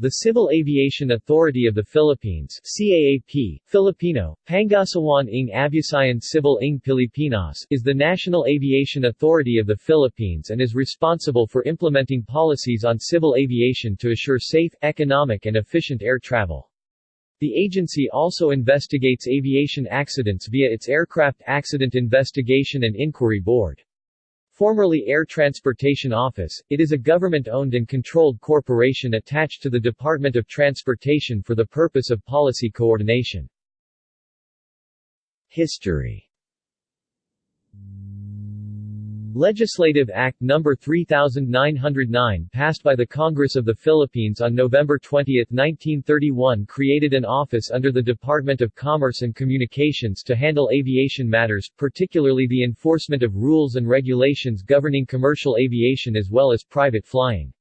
The Civil Aviation Authority of the Philippines CAAP, Filipino, Pangasiwaan ng Civil ng Pilipinas is the national aviation authority of the Philippines and is responsible for implementing policies on civil aviation to assure safe, economic and efficient air travel. The agency also investigates aviation accidents via its Aircraft Accident Investigation and Inquiry Board. Formerly Air Transportation Office, it is a government-owned and controlled corporation attached to the Department of Transportation for the purpose of policy coordination. History Legislative Act No. 3909 passed by the Congress of the Philippines on November 20, 1931 created an office under the Department of Commerce and Communications to handle aviation matters, particularly the enforcement of rules and regulations governing commercial aviation as well as private flying.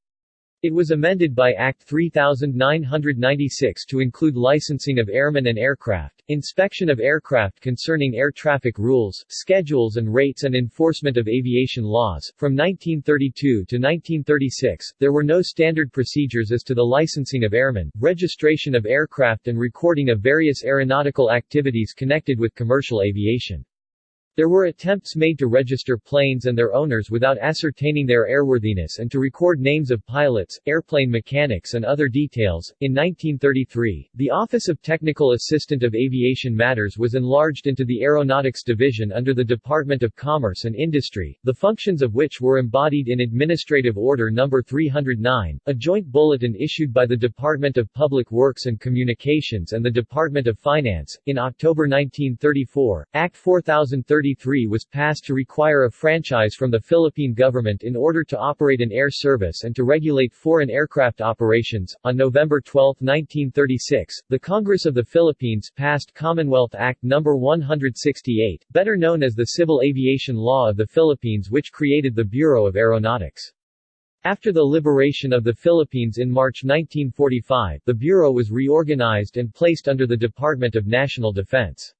It was amended by Act 3996 to include licensing of airmen and aircraft, inspection of aircraft concerning air traffic rules, schedules and rates and enforcement of aviation laws. From 1932 to 1936, there were no standard procedures as to the licensing of airmen, registration of aircraft and recording of various aeronautical activities connected with commercial aviation. There were attempts made to register planes and their owners without ascertaining their airworthiness and to record names of pilots, airplane mechanics and other details. In 1933, the Office of Technical Assistant of Aviation Matters was enlarged into the Aeronautics Division under the Department of Commerce and Industry, the functions of which were embodied in Administrative Order No. 309, a joint bulletin issued by the Department of Public Works and Communications and the Department of Finance. In October 1934, Act 4030 1933 was passed to require a franchise from the Philippine government in order to operate an air service and to regulate foreign aircraft operations. On November 12, 1936, the Congress of the Philippines passed Commonwealth Act No. 168, better known as the Civil Aviation Law of the Philippines which created the Bureau of Aeronautics. After the liberation of the Philippines in March 1945, the Bureau was reorganized and placed under the Department of National Defense.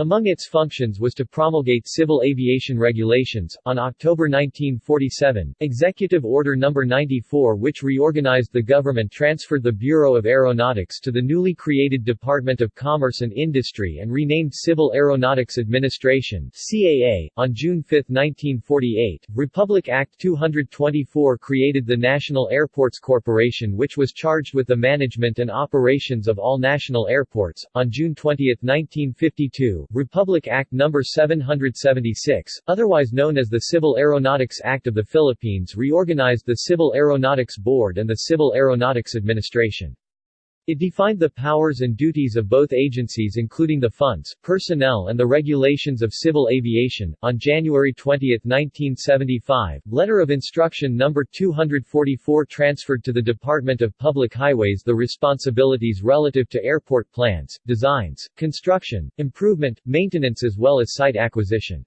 Among its functions was to promulgate civil aviation regulations. On October 1947, Executive Order No. 94 which reorganized the government transferred the Bureau of Aeronautics to the newly created Department of Commerce and Industry and renamed Civil Aeronautics Administration CAA. On June 5, 1948, Republic Act 224 created the National Airports Corporation which was charged with the management and operations of all national airports. On June 20, 1952, Republic Act No. 776, otherwise known as the Civil Aeronautics Act of the Philippines reorganized the Civil Aeronautics Board and the Civil Aeronautics Administration. It defined the powers and duties of both agencies including the funds, personnel and the regulations of civil aviation. On January 20, 1975, Letter of Instruction No. 244 transferred to the Department of Public Highways the responsibilities relative to airport plans, designs, construction, improvement, maintenance as well as site acquisition.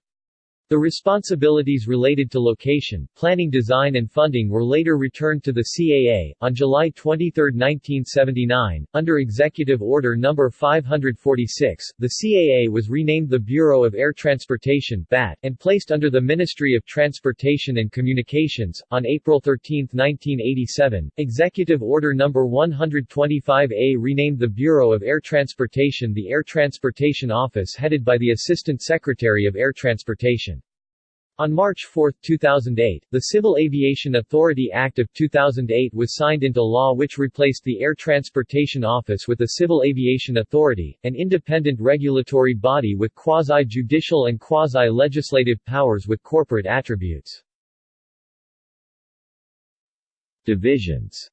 The responsibilities related to location, planning design and funding were later returned to the CAA. On July 23, 1979, under Executive Order No. 546, the CAA was renamed the Bureau of Air Transportation BAT, and placed under the Ministry of Transportation and Communications. On April 13, 1987, Executive Order No. 125A renamed the Bureau of Air Transportation the Air Transportation Office headed by the Assistant Secretary of Air Transportation. On March 4, 2008, the Civil Aviation Authority Act of 2008 was signed into law which replaced the Air Transportation Office with the Civil Aviation Authority, an independent regulatory body with quasi-judicial and quasi-legislative powers with corporate attributes. Divisions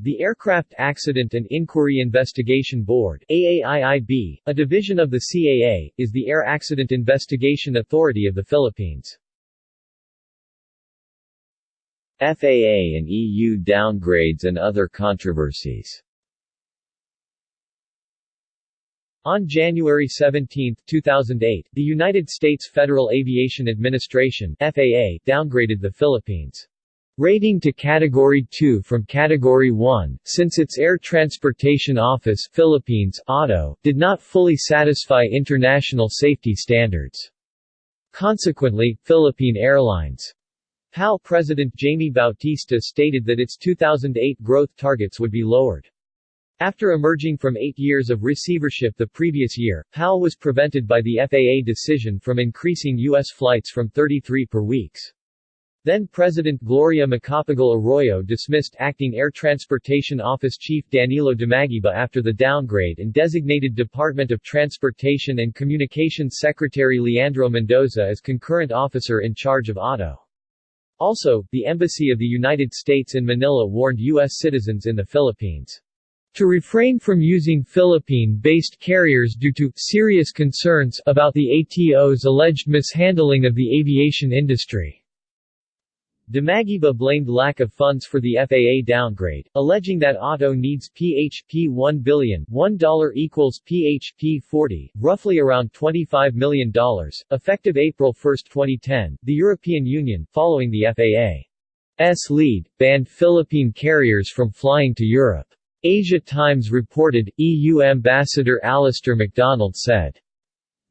the Aircraft Accident and Inquiry Investigation Board AAIIB, a division of the CAA, is the Air Accident Investigation Authority of the Philippines. FAA and EU downgrades and other controversies On January 17, 2008, the United States Federal Aviation Administration FAA downgraded the Philippines' Rating to Category 2 from Category 1, since its Air Transportation Office Philippines auto, did not fully satisfy international safety standards. Consequently, Philippine Airlines PAL President Jaime Bautista stated that its 2008 growth targets would be lowered. After emerging from eight years of receivership the previous year, PAL was prevented by the FAA decision from increasing U.S. flights from 33 per weeks. Then-President Gloria Macapagal Arroyo dismissed Acting Air Transportation Office Chief Danilo Dumaguiba after the downgrade and designated Department of Transportation and Communications Secretary Leandro Mendoza as concurrent officer in charge of ATO. Also, the Embassy of the United States in Manila warned U.S. citizens in the Philippines to refrain from using Philippine-based carriers due to serious concerns about the ATO's alleged mishandling of the aviation industry. Dumaguiba blamed lack of funds for the FAA downgrade, alleging that ATO needs PHP 1 billion $1 equals PHP 40, roughly around $25 million. Effective April 1, 2010, the European Union, following the FAA's lead, banned Philippine carriers from flying to Europe. Asia Times reported, EU Ambassador Alistair MacDonald said,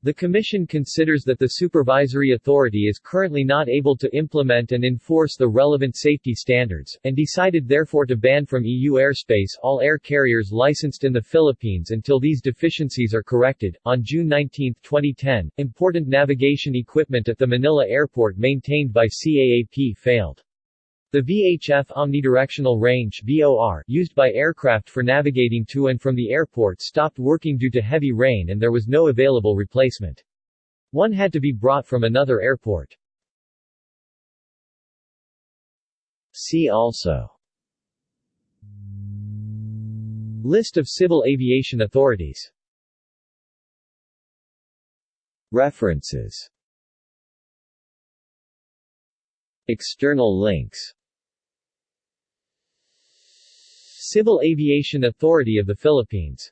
the Commission considers that the supervisory authority is currently not able to implement and enforce the relevant safety standards, and decided therefore to ban from EU airspace all air carriers licensed in the Philippines until these deficiencies are corrected. On June 19, 2010, important navigation equipment at the Manila airport maintained by CAAP failed. The VHF omnidirectional range VOR used by aircraft for navigating to and from the airport stopped working due to heavy rain and there was no available replacement. One had to be brought from another airport. See also List of civil aviation authorities References External links Civil Aviation Authority of the Philippines